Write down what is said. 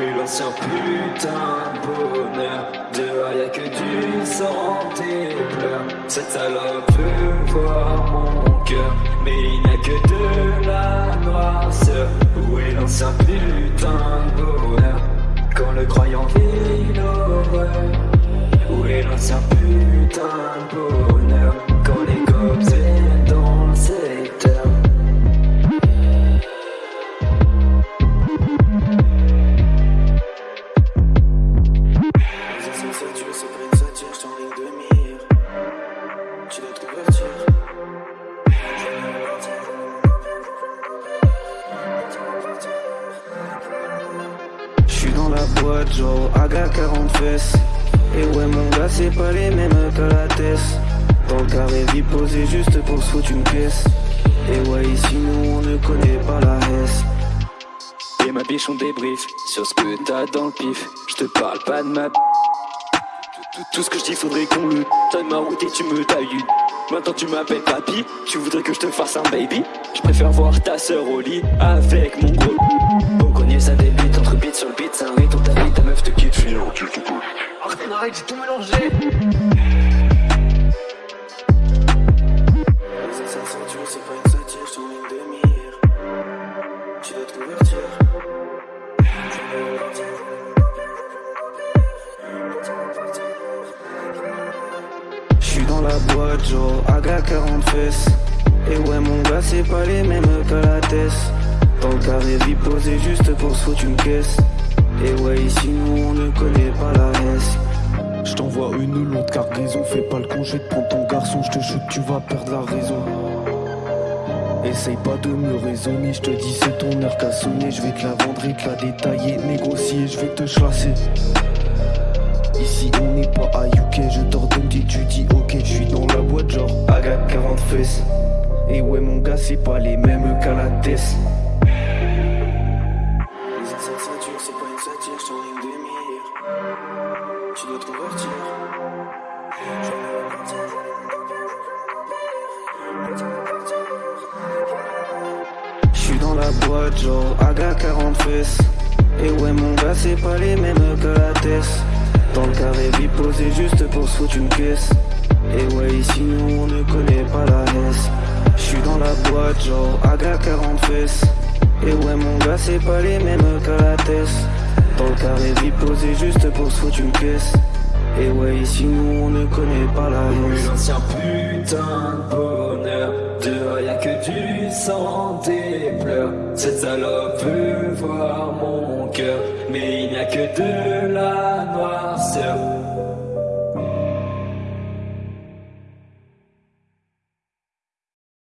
Est l'ancien putain de bonheur Dehors y'a que du sang, des pleurs Cette salope veut voir mon cœur. Mais il n'y a que de la noirceur. Où est l'ancien putain de bonheur. Quand le croyant vit J'suis dans la boîte, genre Aga 40 fesses. Et ouais, mon gars, c'est pas les mêmes qu'à la tête. Dans le carré, vie juste pour se foutre une pièce. Et ouais, ici, nous, on ne connaît pas la S. Et ma biche on débrief sur ce que t'as dans le pif Je te parle pas de ma tout, tout- tout ce que je dis faudrait qu'on le Donne ma route et tu me tailles Maintenant tu m'appelles papy Tu voudrais que je te fasse un baby? Je préfère voir ta sœur au lit Avec mon gros la boîte, genre Aga 40 fesses. Et ouais, mon gars, c'est pas les mêmes qu'à la tête. Dans le carré, vie juste pour se foutre une caisse. Et ouais, ici, nous, on ne connaît pas la S. Je t'envoie une longue cargaison, fais pas le congé de prendre ton garçon, je te shoot, tu vas perdre la raison. Essaye pas de me raisonner, je te dis c'est ton heure qu'à sonner, je vais te la vendre et te la détailler, négocier, je vais te chasser. Ici fesses. Et ouais mon gars c'est pas les mêmes qu'à la tête. Les satire, c'est pas une satire, je en ligne de mire. Tu dois te convertir. J'suis dans la boîte, genre Aga 40 fesses. Et ouais, mon gars, c'est pas les mêmes que la tête. Dans le carré, vie posée juste pour se foutre une pièce. Et ouais, ici, nous, on ne connaît pas la S. J'suis dans la boîte, genre Aga 40 fesses. Et ouais, mon gars, c'est pas les mêmes qu'à la tête. Dans le carré, vie posée juste pour se foutre une pièce. Et ouais, ici, nous, on ne connaît pas la S. l'ancien putain de bonheur Dehors y'a que du sang, des pleurs Cette salope veut voir mon cœur Mais il n'y a que de la noirceur